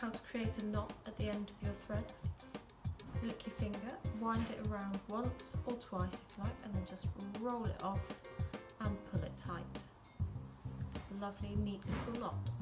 how to create a knot at the end of your thread. Lick your finger, wind it around once or twice if you like, and then just roll it off and pull it tight. Lovely, neat little knot.